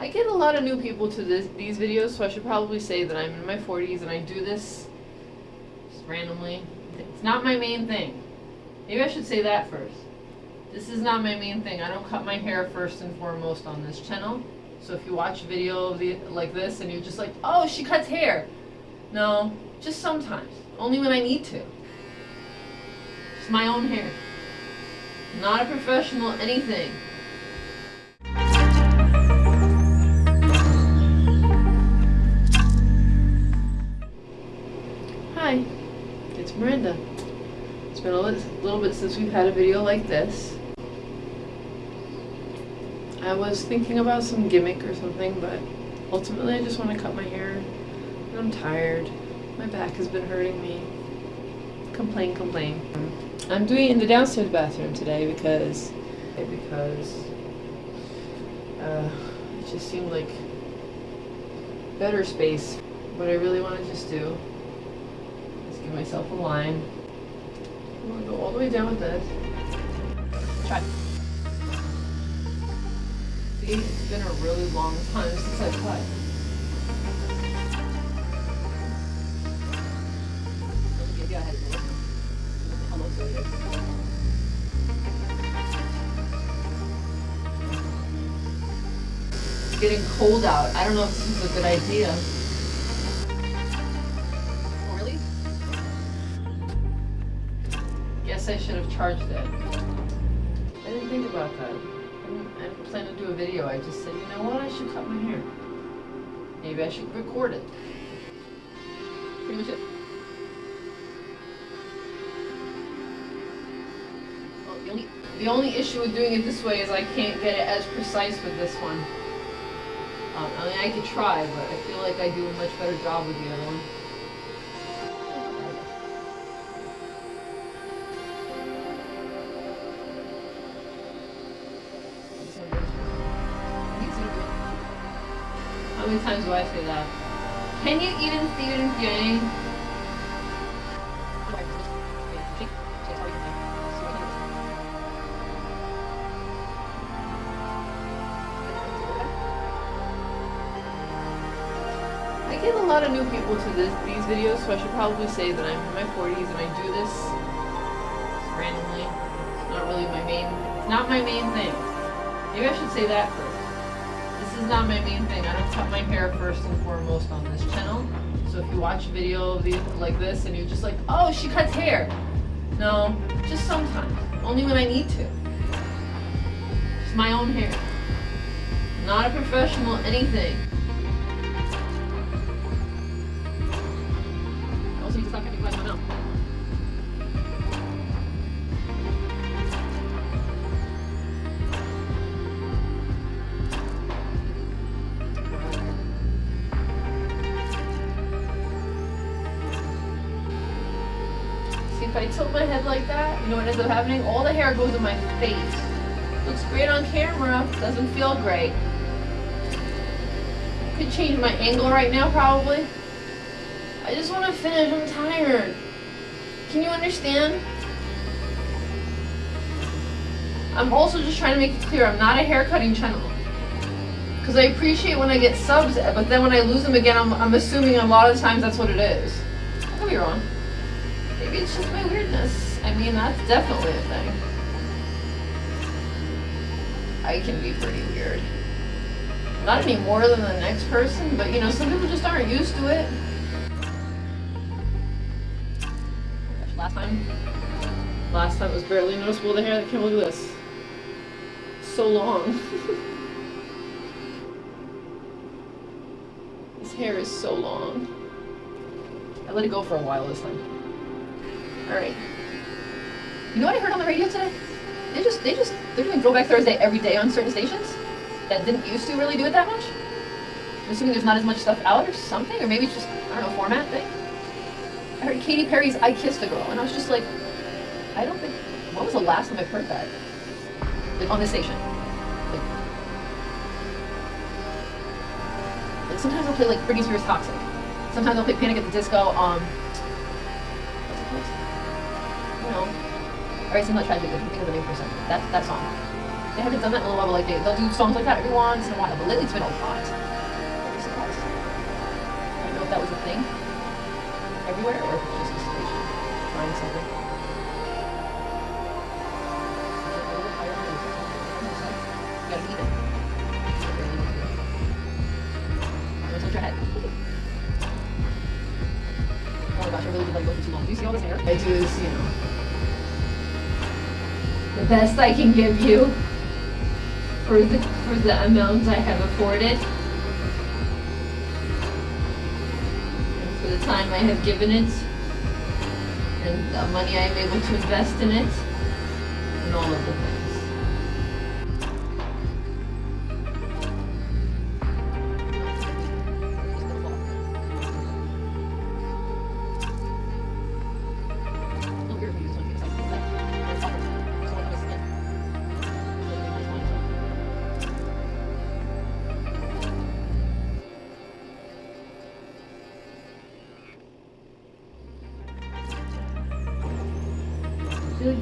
I get a lot of new people to this, these videos, so I should probably say that I'm in my 40s and I do this just randomly. It's not my main thing. Maybe I should say that first. This is not my main thing. I don't cut my hair first and foremost on this channel. So if you watch a video the, like this and you're just like, oh, she cuts hair. No, just sometimes. Only when I need to. It's my own hair. Not a professional anything. Been a little, bit since we've had a video like this. I was thinking about some gimmick or something, but ultimately I just want to cut my hair. I'm tired. My back has been hurting me. Complain, complain. I'm doing it in the downstairs bathroom today because because uh, it just seemed like better space. What I really want to just do is give myself a line. I'm gonna go all the way down with this. Try. See, it's been a really long time since I cut. It's getting cold out. I don't know if this is a good idea. I should have charged it. I didn't think about that. I didn't, I didn't plan to do a video. I just said, you know what, I should cut my hair. Maybe I should record it. Pretty much it. Well, the only, the only issue with doing it this way is I can't get it as precise with this one. Um, I mean, I could try, but I feel like I do a much better job with the other one. Many times do I say that? Can you even see what I'm doing? I get a lot of new people to this, these videos, so I should probably say that I'm in my 40s and I do this randomly. It's not really my main, it's not my main thing. Maybe I should say that first. Is not my main thing. I don't cut my hair first and foremost on this channel. So if you watch a video like this and you're just like, oh, she cuts hair. No, just sometimes. Only when I need to. It's my own hair. Not a professional anything. Also, you quiet my mouth. If I tilt my head like that, you know what ends up happening? All the hair goes in my face. Looks great on camera, doesn't feel great. Could change my angle right now, probably. I just want to finish, I'm tired. Can you understand? I'm also just trying to make it clear, I'm not a hair cutting channel. Because I appreciate when I get subs, but then when I lose them again, I'm, I'm assuming a lot of times that's what it is. I could be wrong. Maybe it's just my weirdness. I mean, that's definitely a thing. I can be pretty weird. Not any more than the next person, but you know, some people just aren't used to it. Last time, last time it was barely noticeable the hair that came, look at this. So long. this hair is so long. I let it go for a while this time. Alright. You know what I heard on the radio today? They just, they just, they're doing Throwback Thursday every day on certain stations that didn't used to really do it that much. I'm assuming there's not as much stuff out or something, or maybe it's just, I don't know, format thing. I heard Katy Perry's I Kissed a Girl, and I was just like, I don't think, what was the last time I've heard that? Like, on this station. Like, like sometimes I'll play, like, Britney Spears Toxic. Sometimes I'll play Panic at the Disco, um, it called? You know, Alright, Simple Tragic, I think of the name for a second. That, that song. They haven't done that in a while, but like they, they'll do songs like that every once in a while. But lately it's been a lot. I don't know if that was a thing everywhere or if it's just a station trying something. Oh my gosh, I really did like looking too long. Do you see all this hair? I do you know. The best I can give you for the for the amount I have afforded. And for the time I have given it. And the money I am able to invest in it. And all of the things.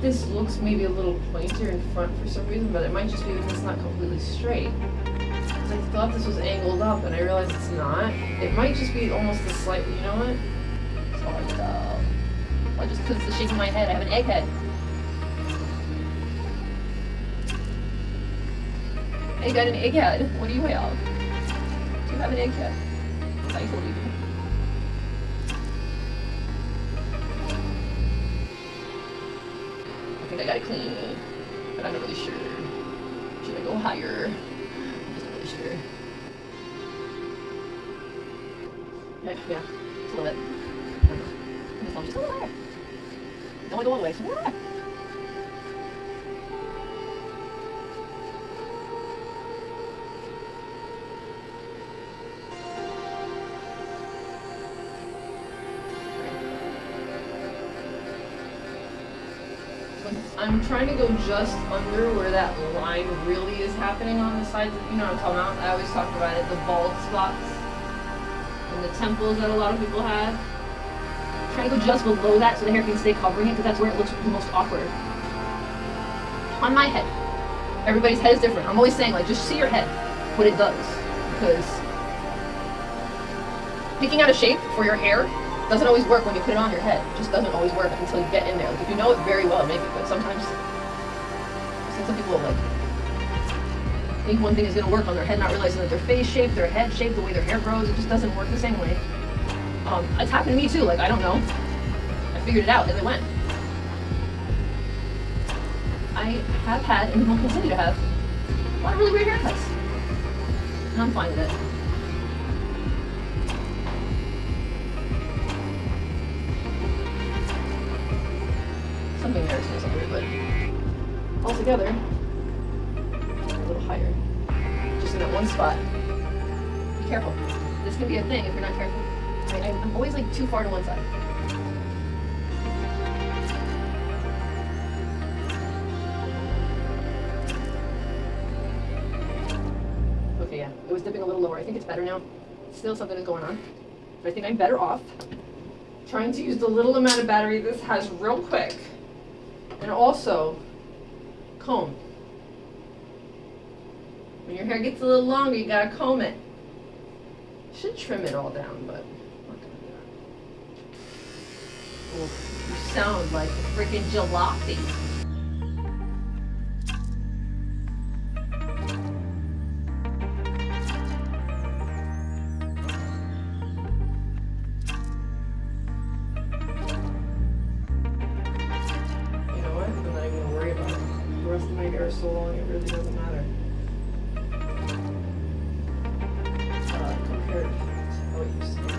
This looks maybe a little pointier in front for some reason, but it might just be because it's not completely straight. I thought this was angled up, and I realized it's not. It might just be almost a slight. You know what? Sorry, uh, well, just because it's the shape of my head, I have an egg head. I got an egg head. What do you have? Do you have an egg head? I told you. Think I gotta clean, it, but I'm not really sure. Should I go higher? I'm just not really sure. Yeah, yeah, just a little bit. I don't. Just, a little higher. Don't want to go all the way. Trying to go just under where that line really is happening on the sides. You know what I'm talking about? I always talk about it, the bald spots and the temples that a lot of people have. trying to go just below that so the hair can stay covering it because that's where it looks the most awkward. On my head. Everybody's head is different. I'm always saying like just see your head, what it does. Because picking out a shape for your hair doesn't always work when you put it on your head. It just doesn't always work until you get in there. Like if you know it very well, maybe, but sometimes I've some people like think one thing is gonna work on their head, not realizing that their face shape, their head shape, the way their hair grows, it just doesn't work the same way. Um, it's happened to me too, like I don't know. I figured it out as it went. I have had and will continue to have a lot of really weird haircuts. And I'm fine with it. Is something but altogether, a little higher. Just in that one spot. Be careful. This can be a thing if you're not careful. I, I'm always like too far to one side. Okay, yeah. It was dipping a little lower. I think it's better now. Still something is going on. But I think I'm better off trying to use the little amount of battery this has real quick. And also, comb. When your hair gets a little longer, you gotta comb it. Should trim it all down, but not gonna do that. You sound like a freaking jalopy. My is so long, it really doesn't matter. Uh, compared to it used to be.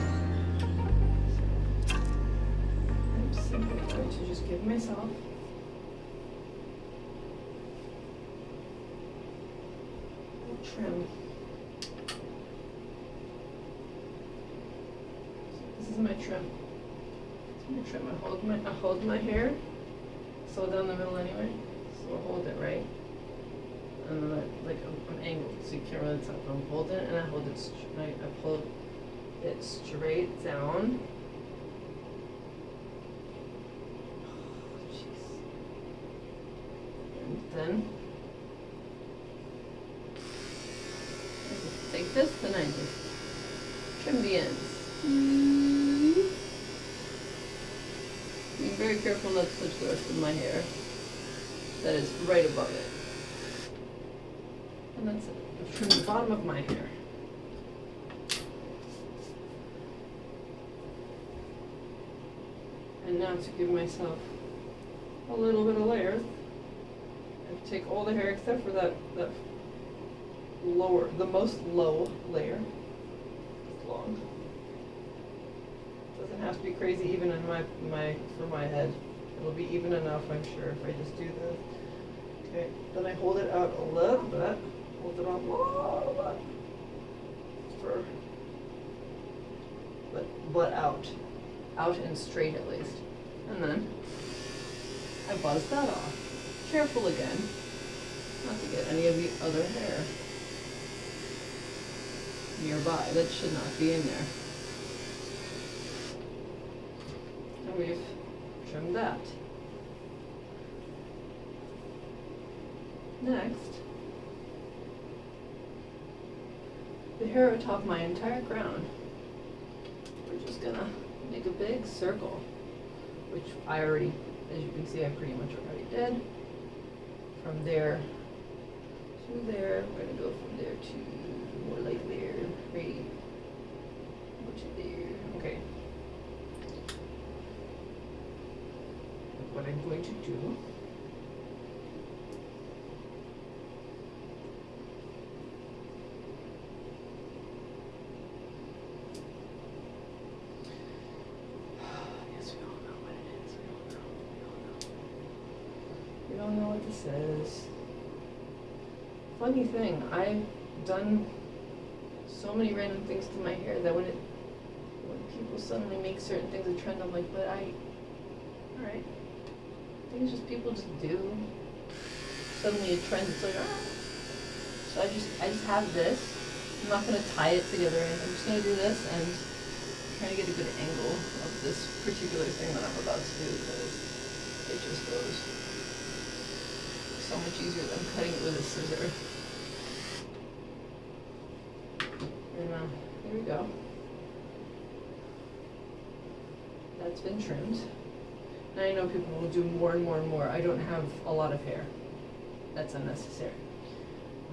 I'm simply going to just give myself a trim. This is my trim. I'm gonna trim. I hold my I hold my hair so down the middle anyway will hold it, right? And then like I'm, I'm angled, so you can't really tell. But I'm holding it, and I hold it straight. I pull it straight down. Oh, and then I just take this, and I just trim the ends. Mm -hmm. Be very careful not to touch the rest of my hair that is right above it. And that's it. I've the bottom of my hair. And now to give myself a little bit of layer, I take all the hair except for that, that lower, the most low layer. It's long. Doesn't have to be crazy even in my, my, for my head. It'll be even enough, I'm sure, if I just do this. Okay, then I hold it out a little bit, hold it out a little bit. For, but, but out. Out and straight at least. And then I buzz that off. Careful again, not to get any of the other hair nearby that should not be in there. And we've trimmed that. Next, the hair atop my entire crown. We're just gonna make a big circle, which I already, as you can see, I pretty much already did. From there to there, we're gonna go from there to more like there, right, to there, okay. What I'm going to do Yes, we all know what it is. We all know. We all know. We all all all all know what this is. Funny thing, I've done so many random things to my hair that when it when people suddenly make certain things a trend, I'm like, but I alright. I think it's just people just do. Suddenly a trend, it's like, ah. So I just I just have this. I'm not gonna tie it together I'm just gonna do this and trying to get a good angle of this particular thing that I'm about to do because it just goes so much easier than cutting it with a scissor. And uh, here we go. That's been trimmed. I know people will do more and more and more. I don't have a lot of hair. That's unnecessary.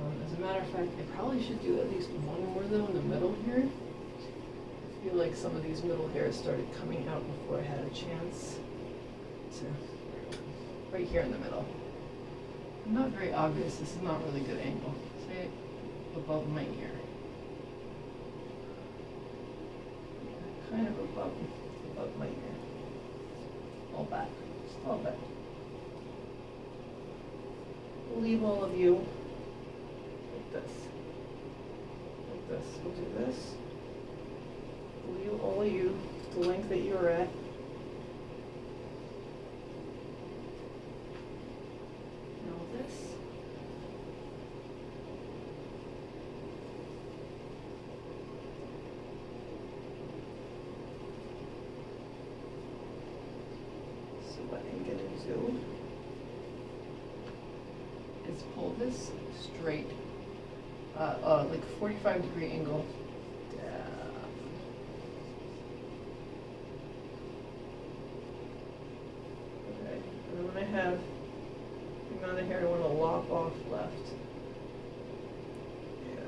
Um, as a matter of fact, I probably should do at least one more though in the middle here. I feel like some of these middle hairs started coming out before I had a chance to, right here in the middle. Not very obvious, this is not really good angle. Say above my ear. Kind of above, above my ear. All back, just all back. We'll leave all of you like this. Like this, we'll do this. Leave all of you the length that you're at. Now this. So what I'm gonna do is this straight, uh, uh, like forty-five degree angle down. Okay, and then when I have the amount of hair I wanna lop off left. Yeah.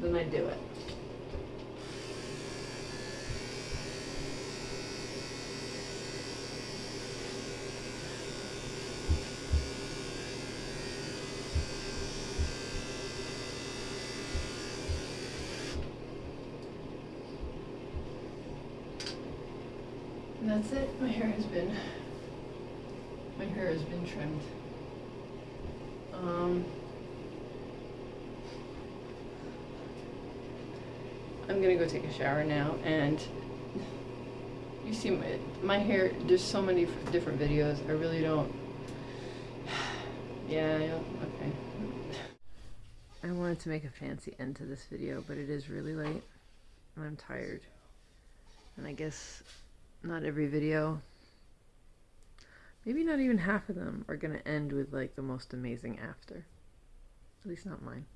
Then I do it. My hair has been my hair has been trimmed. Um, I'm gonna go take a shower now and you see my, my hair there's so many different videos. I really don't yeah yeah, okay. I wanted to make a fancy end to this video but it is really late and I'm tired. And I guess not every video maybe not even half of them are gonna end with like the most amazing after At least not mine.